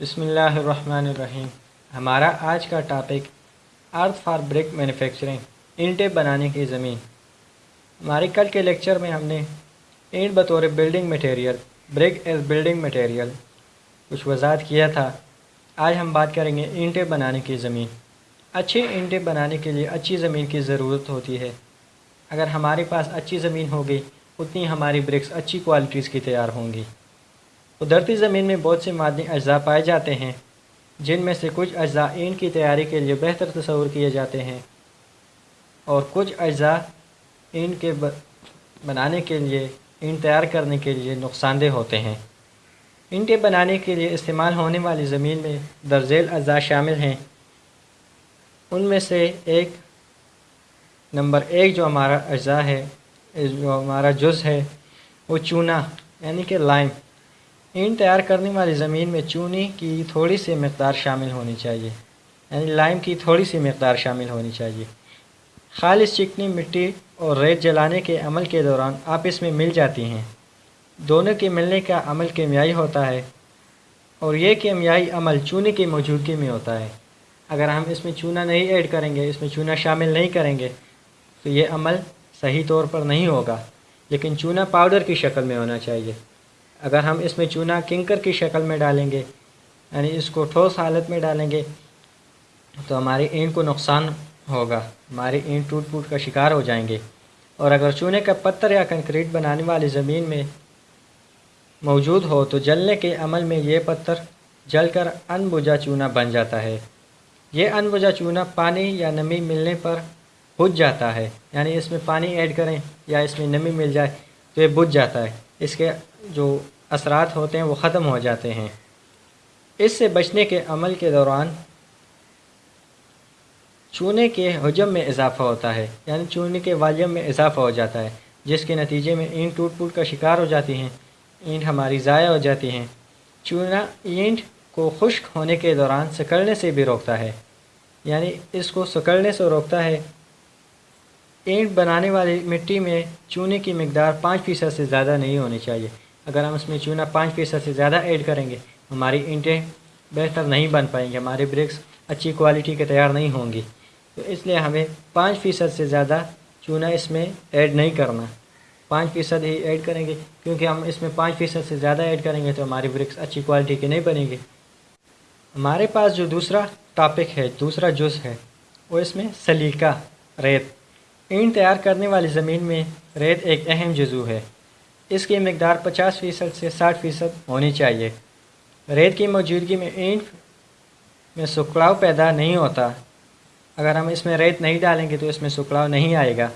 بسم اللہ الرحمن الرحیم۔ ہمارا آج کا topic earth for brick manufacturing اینٹیں بنانے کی زمین۔ ہمارے کل کے لیکچر میں ہم نے اینٹ بطور building material brick as building material کچھ وضاحت کیا تھا۔ آج ہم بات کریں گے اینٹیں بنانے کی زمین۔ اچھی اینٹیں بنانے کے لیے اچھی زمین کی ضرورت ہوتی ہے۔ اگر ہمارے پاس اچھی زمین ہوگی، اتنی ہماری برکس اچھی کوالٹیز کی تیار ہوں گی۔ قدرتی زمین میں بہت سے معدنی اجزاء پائے جاتے ہیں، جن میں سے کچھ اجزاء اینٹ کی تیاری کے لیے بہتر تصور کیے جاتے ہیں اور کچھ اجزاء اینٹ کے بنانے کے لیے اینٹ تیار کرنے کے لیے نقصان دہ ہوتے ہیں۔ اینٹیں بنانے کے لیے استعمال ہونے والی زمین میں درزیل اجزاء شامل ہیں۔ ان میں سے ایک نمبر ایک جو ہمارا اجزاء ہے، جو ہمارا جز ہے، وہ چونا یعنی کہ لائم۔ اینٹ تیار کرنے والی زمین میں چونی کی تھوڑی سی مقدار شامل ہونی چاہیے۔ یعنی لائم کی تھوڑی سی مقدار شامل ہونی چاہیے۔ خالص چکنی مٹی اور ریت جلانے کے عمل کے دوران آپس میں مل جاتی ہیں۔ دونوں کے ملنے کا عمل کیمیائی ہوتا ہے اور یہ کیمیائی عمل چونے کی موجودگی میں ہوتا ہے۔ اگر ہم اس میں چونا نہیں ایڈ کریں گے، اس میں چونا شامل نہیں کریں گے، تو یہ عمل صحیح طور پر نہیں ہوگا۔ لیکن چونا پاؤڈر کی شکل میں ہونا چاہیے۔ اگر ہم اس میں چونا کنکر کی شکل میں ڈالیں گے یعنی اس کو ٹھوس حالت میں ڈالیں گے، تو ہماری اینٹ کو نقصان ہوگا، ہماری اینٹ ٹوٹ پوٹ کا شکار ہو جائیں گے۔ اور اگر چونے کا پتھر یا کنکریٹ بنانے والی زمین میں موجود ہو، تو جلنے کے عمل میں یہ پتھر جل کر ان بجا چونا بن جاتا ہے۔ یہ ان بجا چونا پانی یا نمی ملنے پر بجھ جاتا ہے یعنی اس میں پانی ایڈ کریں یا اس میں نمی مل جائے تو یہ بجھ جاتا ہے۔ اس کے جو اثرات ہوتے ہیں وہ ختم ہو جاتے ہیں۔ اس سے بچنے کے عمل کے دوران چونے کے حجم میں اضافہ ہوتا ہے یعنی چونے کے والیوم میں اضافہ ہو جاتا ہے، جس کے نتیجے میں اینٹ ٹوٹ پوٹ کا شکار ہو جاتی ہیں، اینٹ ہماری ضائع ہو جاتی ہیں۔ چونا اینٹ کو خشک ہونے کے دوران سکڑنے سے بھی روکتا ہے یعنی اس کو سکڑنے سے روکتا ہے اینٹ بنانے والی مٹی میں چونے کی مقدار پانچ فیصد سے زیادہ نہیں ہونی چاہیے۔ اگر ہم اس میں چونا پانچ فیصد سے زیادہ ایڈ کریں گے، ہماری اینٹیں بہتر نہیں بن پائیں گے ہماری برکس اچھی کوالٹی کے تیار نہیں ہوں گی۔ تو اس لیے ہمیں پانچ فیصد سے زیادہ چونا اس میں ایڈ نہیں کرنا۔ پانچ فیصد ہی ایڈ کریں گے، کیونکہ ہم اس میں پانچ فیصد سے زیادہ ایڈ کریں گے تو ہماری برکس اچھی کوالٹی کی نہیں بنے گی ہمارے پاس جو دوسرا ٹاپک ہے، دوسرا جز ہے، وہ اس میں سلیقہ ریت۔ اینٹ تیار کرنے والی زمین میں ریت ایک اہم جزو ہے۔ اس کی مقدار پچاس فیصد سے ساٹھ فیصد ہونی چاہیے۔ ریت کی موجودگی میں اینٹ میں سکڑاؤ پیدا نہیں ہوتا۔ اگر ہم اس میں ریت نہیں ڈالیں گے تو اس میں سکڑاؤ نہیں آئے گا۔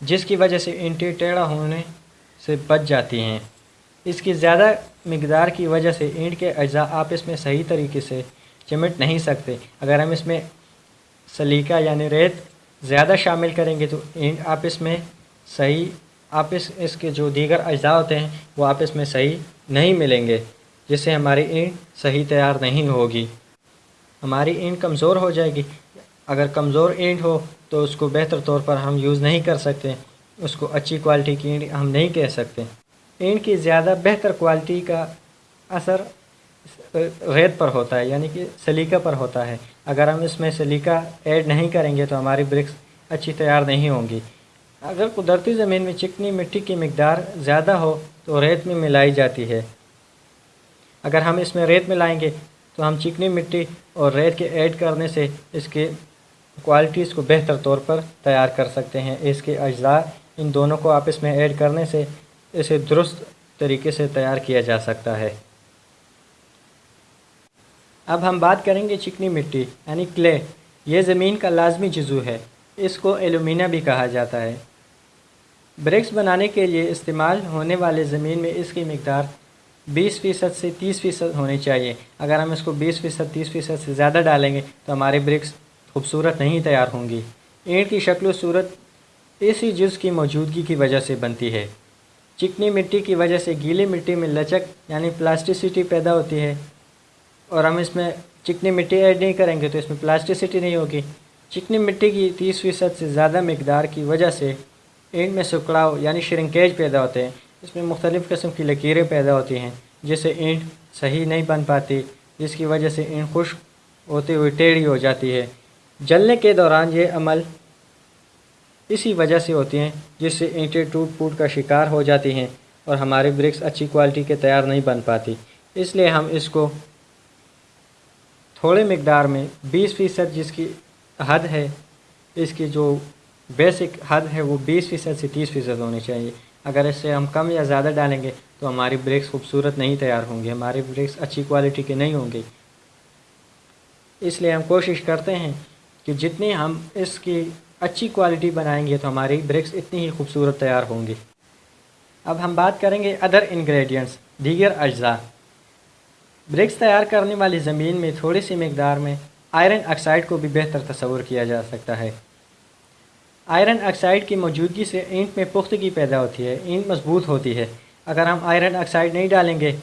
جس کی وجہ سے اینٹیں ٹیڑھا ہونے سے بچ جاتی ہیں۔ اس کی زیادہ مقدار کی وجہ سے اینٹ کے اجزاء آپس میں صحیح طریقے سے چمٹ نہیں سکتے۔ اگر ہم اس میں سلیقہ یعنی ریت زیادہ شامل کریں گے تو اینٹ آپس میں صحیح آپس اس کے جو دیگر اجزاء ہوتے ہیں وہ آپس میں صحیح نہیں ملیں گے، جس سے ہماری اینٹ صحیح تیار نہیں ہوگی۔ ہماری اینٹ کمزور ہو جائے گی۔ اگر کمزور اینٹ ہو تو اس کو بہتر طور پر ہم یوز نہیں کر سکتے۔ اس کو اچھی کوالٹی کی اینٹ ہم نہیں کہہ سکتے۔ اینٹ کی زیادہ بہتر کوالٹی کا اثر ریت پر ہوتا ہے یعنی کہ سلیقہ پر ہوتا ہے۔ اگر ہم اس میں سلیقہ ایڈ نہیں کریں گے تو ہماری برکس اچھی تیار نہیں ہوں گی۔ اگر قدرتی زمین میں چکنی مٹی کی مقدار زیادہ ہو تو ریت میں ملائی جاتی ہے۔ اگر ہم اس میں ریت ملائیں گے تو ہم چکنی مٹی اور ریت کے ایڈ کرنے سے اس کے کوالٹیز کو بہتر طور پر تیار کر سکتے ہیں۔ اس کے اجزاء ان دونوں کو آپس میں ایڈ کرنے سے اسے درست طریقے سے تیار کیا جا سکتا ہے۔ اب ہم بات کریں گے چکنی مٹی یعنی کلے۔ یہ زمین کا لازمی جزو ہے۔ اس کو ایلومینا بھی کہا جاتا ہے۔ بریکس بنانے کے لیے استعمال ہونے والے زمین میں اس کی مقدار بیس فیصد سے تیس فیصد ہونی چاہیے۔ اگر ہم اس کو بیس فیصد، تیس فیصد سے زیادہ ڈالیں گے تو ہمارے برکس خوبصورت نہیں تیار ہوں گی۔ اینٹ کی شکل و صورت اسی جز کی موجودگی کی وجہ سے بنتی ہے۔ چکنی مٹی کی وجہ سے گیلی مٹی میں لچک یعنی پلاسٹیسٹی پیدا ہوتی ہے۔ اور ہم اس میں چکنی مٹی ایڈ نہیں کریں گے تو اس میں پلاسٹیسٹی نہیں ہوگی۔ چکنی مٹی کی تیس فیصد سے زیادہ مقدار کی وجہ سے اینٹ میں سکڑاؤ یعنی شرنکیج پیدا ہوتے ہیں۔ اس میں مختلف قسم کی لکیریں پیدا ہوتی ہیں جس سے اینٹ صحیح نہیں بن پاتی، جس کی وجہ سے اینٹ خشک ہوتے ہوئے ٹیڑھی ہو جاتی ہے۔ جلنے کے دوران یہ عمل اسی وجہ سے ہوتی ہیں جس سے اینٹیں ٹوٹ پوٹ کا شکار ہو جاتی ہیں اور ہماری برکس اچھی کوالٹی کے تیار نہیں بن پاتی۔ اس لیے ہم اس کو تھوڑے مقدار میں بیس فیصد جس کی حد ہے، اس کی جو بیسک حد ہے، وہ بیس فیصد سے تیس فیصد ہونی چاہیے۔ اگر اس سے ہم کم یا زیادہ ڈالیں گے، تو ہماری بریکس خوبصورت نہیں تیار ہوں گے ہماری بریکس اچھی کوالٹی کے نہیں ہوں گے اس لیے ہم کوشش کرتے ہیں کہ جتنی ہم اس کی اچھی کوالٹی بنائیں گے، تو ہماری بریکس اتنی ہی خوبصورت تیار ہوں گی۔ اب ہم بات کریں گے ادر انگریڈینٹس دیگر اجزاء۔ برکس تیار کرنے والی زمین میں تھوڑی سی مقدار میں آئرن آکسائڈ کو بھی بہتر تصور کیا جا سکتا ہے۔ آئرن آکسائڈ کی موجودگی سے اینٹ میں پختگی پیدا ہوتی ہے، اینٹ مضبوط ہوتی ہے۔ اگر ہم آئرن آکسائڈ نہیں ڈالیں گے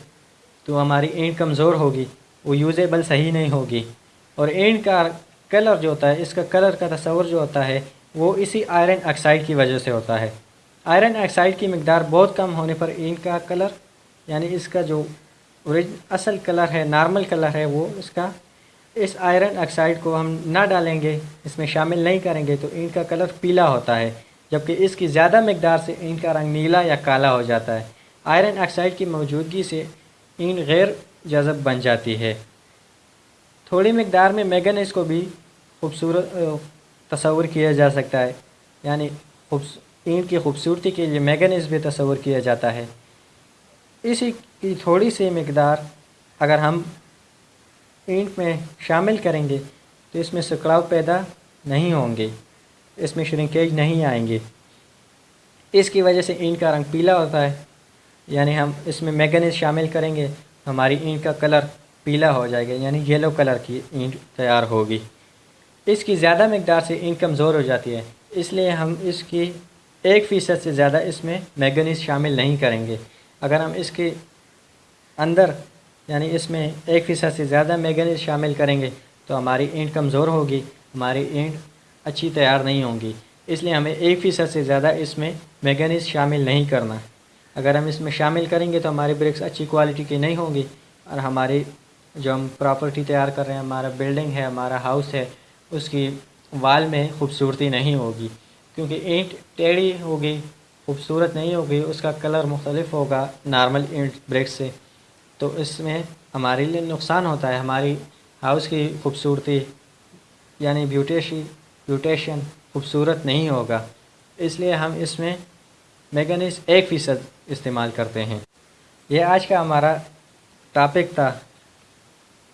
تو ہماری اینٹ کمزور ہوگی، وہ یوزیبل صحیح نہیں ہوگی۔ اور اینٹ کا کلر جو ہوتا ہے، اس کا کلر کا تصور جو ہوتا ہے، وہ اسی آئرن آکسائڈ کی وجہ سے ہوتا ہے۔ آئرن آکسائڈ کی مقدار بہت کم ہونے پر اینٹ کا کلر یعنی اس کا جو اصل کلر ہے، نارمل کلر ہے وہ اس کا۔ اس آئرن آکسائڈ کو ہم نہ ڈالیں گے، اس میں شامل نہیں کریں گے تو اینٹ کا کلر پیلا ہوتا ہے، جبکہ اس کی زیادہ مقدار سے اینٹ کا رنگ نیلا یا کالا ہو جاتا ہے۔ آئرن آکسائڈ کی موجودگی سے اینٹ غیر جذب بن جاتی ہے۔ تھوڑی مقدار میں میگنس کو بھی خوبصورت تصور کیا جا سکتا ہے۔ یعنی اینٹ کی خوبصورتی کے لیے میگنس بھی تصور کیا جاتا ہے۔ اسی کی تھوڑی سی مقدار اگر ہم اینٹ میں شامل کریں گے تو اس میں سکڑاؤ پیدا نہیں ہوں گے، اس میں شرنکیج نہیں آئیں گے۔ اس کی وجہ سے اینٹ کا رنگ پیلا ہوتا ہے یعنی ہم اس میں میگنیز شامل کریں گے، ہماری اینٹ کا کلر پیلا ہو جائے گا یعنی یلو کلر کی اینٹ تیار ہوگی۔ اس کی زیادہ مقدار سے اینٹ کمزور ہو جاتی ہے، اس لیے ہم اس کی ایک فیصد سے زیادہ اس میں میگنیز شامل نہیں کریں گے۔ اگر ہم اس کے اندر یعنی اس میں ایک فیصد سے زیادہ میگنیز شامل کریں گے، تو ہماری اینٹ کمزور ہوگی، ہماری اینٹ اچھی تیار نہیں ہوں گی۔ اس لیے ہمیں ایک فیصد سے زیادہ اس میں میگنیز شامل نہیں کرنا۔ اگر ہم اس میں شامل کریں گے تو ہماری برکس اچھی کوالٹی کی نہیں ہوں گی۔ اور ہماری جو ہم پراپرٹی تیار کر رہے ہیں، ہمارا بلڈنگ ہے، ہمارا ہاؤس ہے، اس کی وال میں خوبصورتی نہیں ہوگی۔ کیونکہ اینٹ ٹیڑھی ہوگی خوبصورت نہیں ہوگی، اس کا کلر مختلف ہوگا نارمل اینٹ بریک سے۔ تو اس میں ہمارے لیے نقصان ہوتا ہے، ہماری ہاؤس کی خوبصورتی یعنی بیوٹیشی بیوٹیشن خوبصورت نہیں ہوگا۔ اس لیے ہم اس میں میگنس ایک فیصد استعمال کرتے ہیں۔ یہ آج کا ہمارا ٹاپک تھا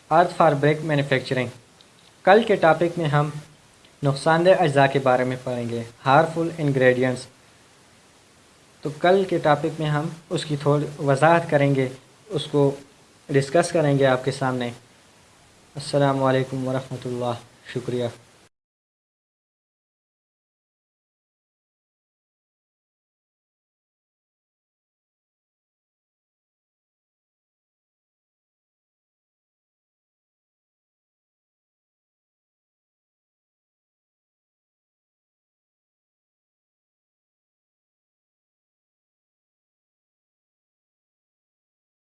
آرتھ فار بریک مینوفیکچرنگ۔ کل کے ٹاپک میں ہم نقصان دہ اجزاء کے بارے میں پڑھیں گے۔ Harmful ingredients. تو کل کے ٹاپک میں ہم اس کی تھوڑی وضاحت کریں گے، اس کو ڈسکس کریں گے آپ کے سامنے۔ السلام علیکم ورحمۃ اللہ، شکریہ۔